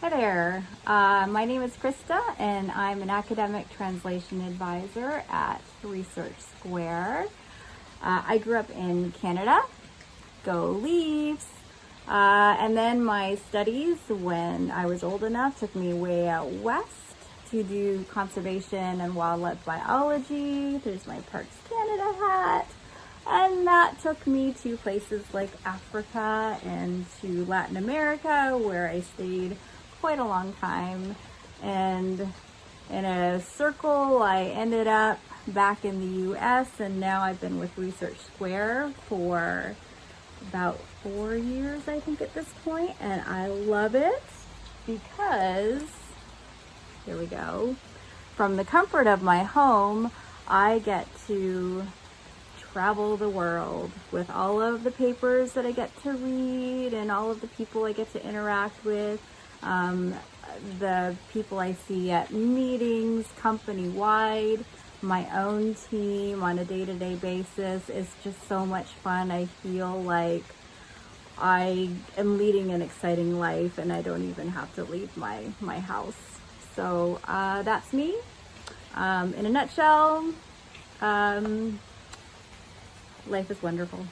Hi there. Uh, my name is Krista, and I'm an academic translation advisor at Research Square. Uh, I grew up in Canada. Go Leafs! Uh, and then my studies, when I was old enough, took me way out west to do conservation and wildlife biology. There's my Parks Canada hat. And that took me to places like Africa and to Latin America, where I stayed quite a long time. And in a circle, I ended up back in the US, and now I've been with Research Square for about four years, I think, at this point, and I love it because, here we go, from the comfort of my home, I get to travel the world with all of the papers that I get to read and all of the people I get to interact with, um, the people I see at meetings, company-wide, my own team on a day-to-day basis is just so much fun. I feel like I am leading an exciting life and I don't even have to leave my, my house. So uh, that's me. Um, in a nutshell, um, life is wonderful.